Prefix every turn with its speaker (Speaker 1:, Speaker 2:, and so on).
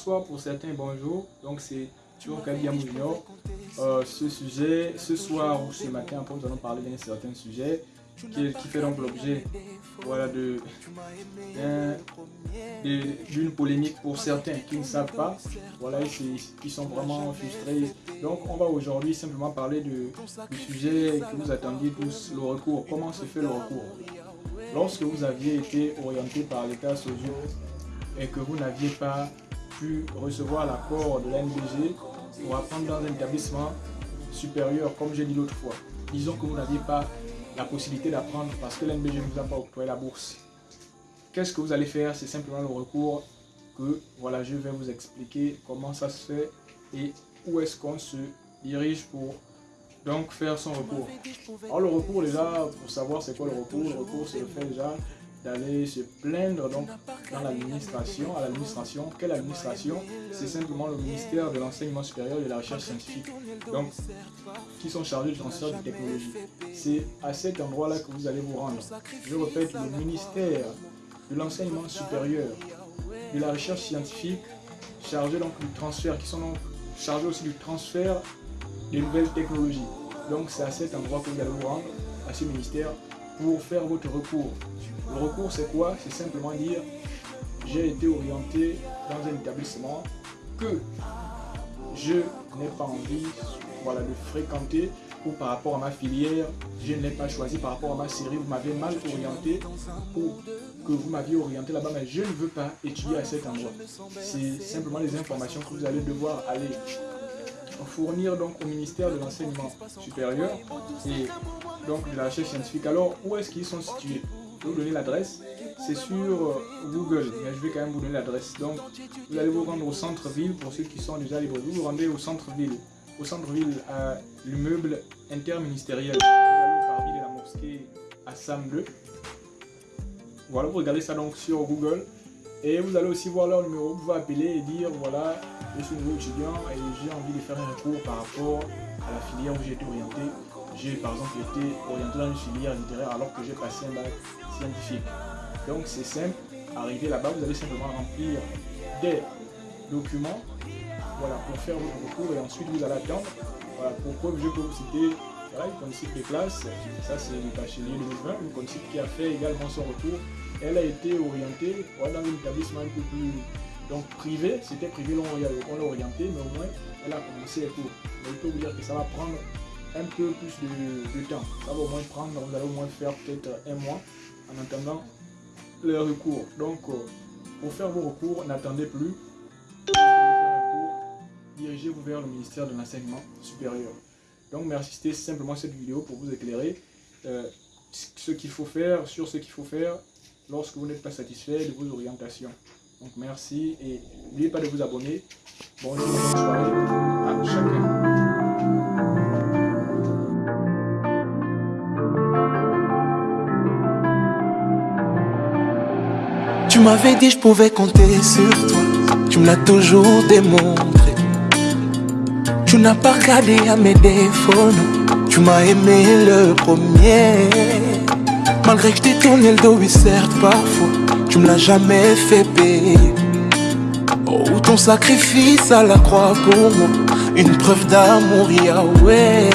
Speaker 1: pour certains, bonjour. Donc c'est toujours Kadia. Euh, ce sujet, ce soir ou ce matin, nous allons parler d'un certain sujet qui, fait donc l'objet voilà, d'une polémique pour certains qui ne savent pas, voilà, qui sont vraiment frustrés. Donc on va aujourd'hui simplement parler de, du sujet que vous attendiez tous, le recours. Comment se fait le recours? Lorsque vous aviez été orienté par l'État social et que vous n'aviez pas pu recevoir l'accord de l'NBG pour apprendre dans un établissement supérieur, comme j'ai dit l'autre fois, disons que vous n'aviez pas la possibilité d'apprendre parce que l'NBG ne vous a pas octroyé la bourse. Qu'est-ce que vous allez faire? C'est simplement le recours que voilà, je vais vous expliquer comment ça se fait et où est-ce qu'on se dirige pour donc faire son recours. Alors le recours déjà, pour savoir c'est quoi le recours, le recours c'est le fait déjà d'aller se plaindre donc dans l'administration, à l'administration. Quelle administration? C'est simplement le ministère de l'enseignement supérieur et de la recherche scientifique, donc qui sont chargés du transfert de technologie. C'est à cet endroit-là que vous allez vous rendre. Je répète, le ministère de l'enseignement supérieur, de la recherche scientifique, chargé donc du transfert, qui sont donc chargés aussi du transfert des nouvelles technologies. Donc c'est à cet endroit que vous allez vous rendre, à ce ministère, faire votre recours. Le recours, c'est quoi? C'est simplement dire j'ai été orienté dans un établissement que je n'ai pas envie voilà, de fréquenter ou par rapport à ma filière, je ne l'ai pas choisi par rapport à ma série, vous m'avez mal orienté ou que vous m'aviez orienté là-bas, mais je ne veux pas étudier à cet endroit. C'est simplement les informations que vous allez devoir aller fournir donc au ministère de l'enseignement supérieur et donc de la recherche scientifique. Alors, où est-ce qu'ils sont situés? Je vais vous donner l'adresse. C'est sur euh, Google, mais je vais quand même vous donner l'adresse. Donc, vous allez vous rendre au centre-ville, pour ceux qui sont déjà libres. Vous vous rendez au centre-ville. Au centre-ville, à l'immeuble interministériel. Vous allez au parvis de la mosquée à Sam 2. Voilà, vous regardez ça donc sur Google. Et vous allez aussi voir leur numéro, vous pouvez appeler et dire voilà, je suis nouveau étudiant et j'ai envie de faire un recours par rapport à la filière où j'ai été orienté. J'ai par exemple été orienté dans une filière littéraire alors que j'ai passé un bac scientifique. Donc c'est simple, arriver là-bas, vous allez simplement remplir des documents voilà, pour faire votre recours et ensuite vous allez attendre. Voilà, pour je peux vous citer voilà, une connaissance des classes, ça c'est le bachelier 2020, une connaissance qui a fait également son retour elle a été orientée dans un établissement un peu plus donc privé, c'était privé, on l'a orienté, mais au moins elle a commencé les cours. Mais il peut vous dire que ça va prendre un peu plus de, temps. Ça va au moins prendre, vous allez au moins faire peut-être un mois en attendant le recours. Donc euh, pour faire vos recours, n'attendez plus. Dirigez-vous vers le ministère de l'enseignement supérieur. Donc merci, c'était simplement cette vidéo pour vous éclairer euh, ce qu'il faut faire, sur ce qu'il faut faire lorsque vous n'êtes pas satisfait de vos orientations. Donc merci et n'oubliez pas de vous abonner. Bonne soirée à chacun.
Speaker 2: Tu m'avais dit je pouvais compter sur toi, tu me l'as toujours démontré. Tu n'as pas regardé à mes défauts, tu m'as aimé le premier. Malgré que je t'ai tourné le dos, oui certes parfois Tu me l'as jamais fait payer. Oh ton sacrifice à la croix pour moi. Une preuve d'amour, Yahweh